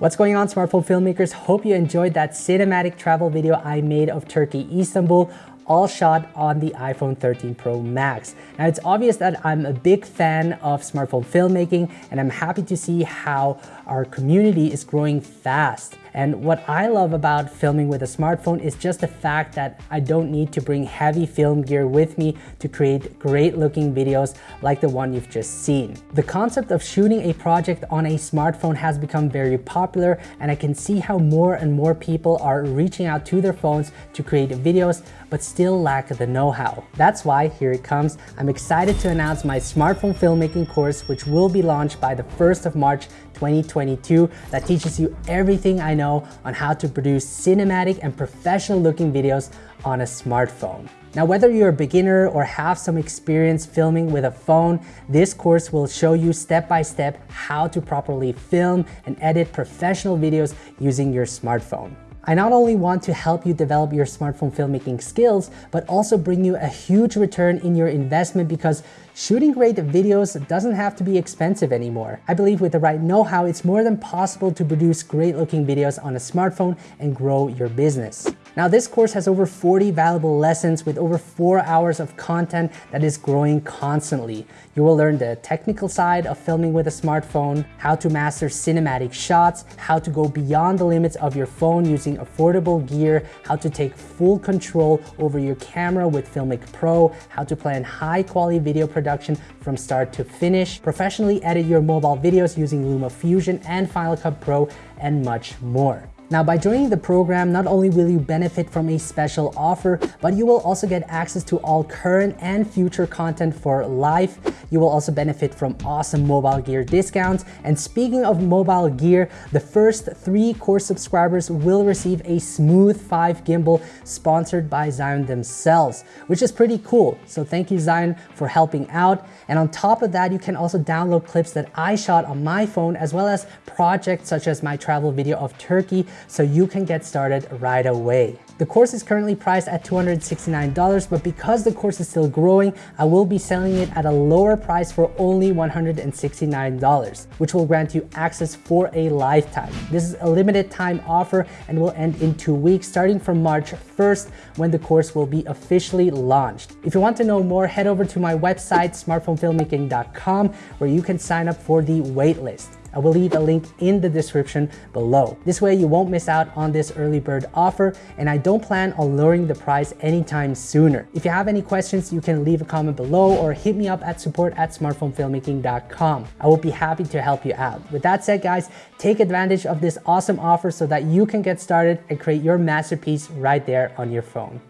What's going on smartphone filmmakers? Hope you enjoyed that cinematic travel video I made of Turkey, Istanbul all shot on the iPhone 13 Pro Max. Now it's obvious that I'm a big fan of smartphone filmmaking and I'm happy to see how our community is growing fast. And what I love about filming with a smartphone is just the fact that I don't need to bring heavy film gear with me to create great looking videos like the one you've just seen. The concept of shooting a project on a smartphone has become very popular and I can see how more and more people are reaching out to their phones to create videos but still lack the know-how. That's why here it comes. I'm excited to announce my smartphone filmmaking course which will be launched by the 1st of March 2022 that teaches you everything I know on how to produce cinematic and professional looking videos on a smartphone. Now, whether you're a beginner or have some experience filming with a phone, this course will show you step by step how to properly film and edit professional videos using your smartphone. I not only want to help you develop your smartphone filmmaking skills, but also bring you a huge return in your investment because shooting great videos doesn't have to be expensive anymore. I believe with the right know-how, it's more than possible to produce great looking videos on a smartphone and grow your business. Now this course has over 40 valuable lessons with over four hours of content that is growing constantly. You will learn the technical side of filming with a smartphone, how to master cinematic shots, how to go beyond the limits of your phone using affordable gear, how to take full control over your camera with Filmic Pro, how to plan high quality video production from start to finish, professionally edit your mobile videos using Luma Fusion and Final Cut Pro, and much more. Now by joining the program, not only will you benefit from a special offer, but you will also get access to all current and future content for life. You will also benefit from awesome mobile gear discounts. And speaking of mobile gear, the first three course subscribers will receive a Smooth 5 gimbal sponsored by Zhiyun themselves, which is pretty cool. So thank you Zhiyun for helping out. And on top of that, you can also download clips that I shot on my phone as well as projects such as my travel video of Turkey so you can get started right away. The course is currently priced at $269, but because the course is still growing, I will be selling it at a lower price for only $169, which will grant you access for a lifetime. This is a limited time offer and will end in two weeks, starting from March 1st, when the course will be officially launched. If you want to know more, head over to my website, smartphonefilmmaking.com, where you can sign up for the waitlist. I will leave a link in the description below. This way you won't miss out on this early bird offer and I don't plan on lowering the price anytime sooner. If you have any questions, you can leave a comment below or hit me up at support at smartphonefilmmaking.com. I will be happy to help you out. With that said, guys, take advantage of this awesome offer so that you can get started and create your masterpiece right there on your phone.